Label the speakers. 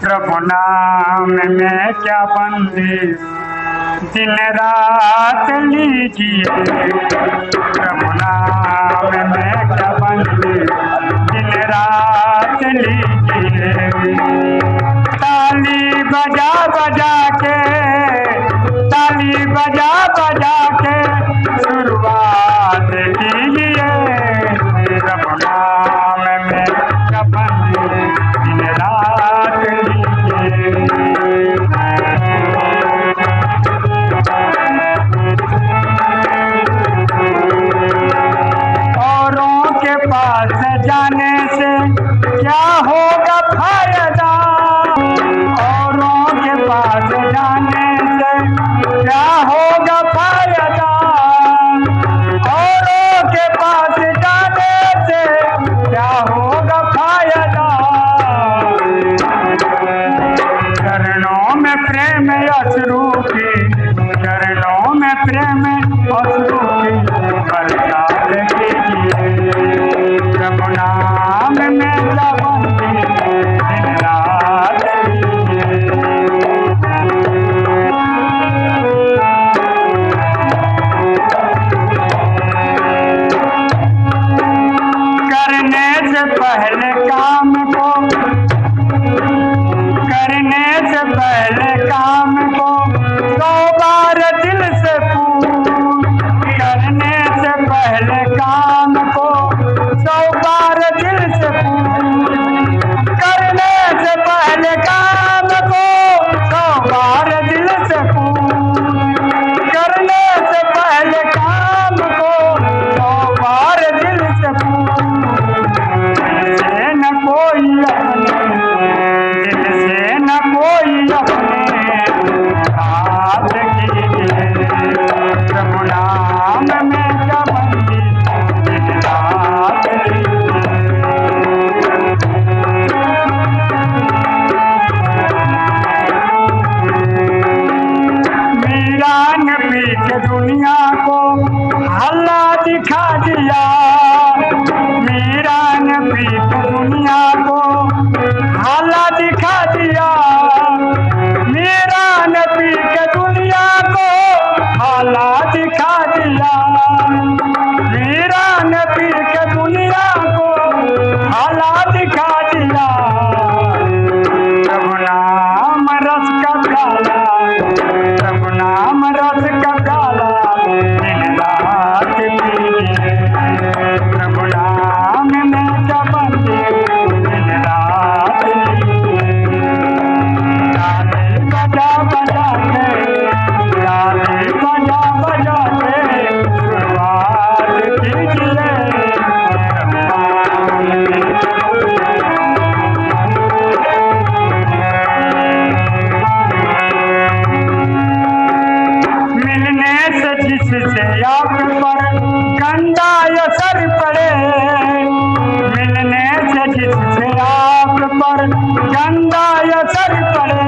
Speaker 1: प्रभु नाम में क्या बंदी? दिन रात लीजिए। प्रभु नाम में क्या बंदी? दिन रात लीजिए। ताली बजा बजा के, ताली बजा पास जाने से क्या होगा फ़ायदा? प्यास का रब पर गंदा असर पड़े। मिलने से जिससे आप पर गंदा असर पड़े।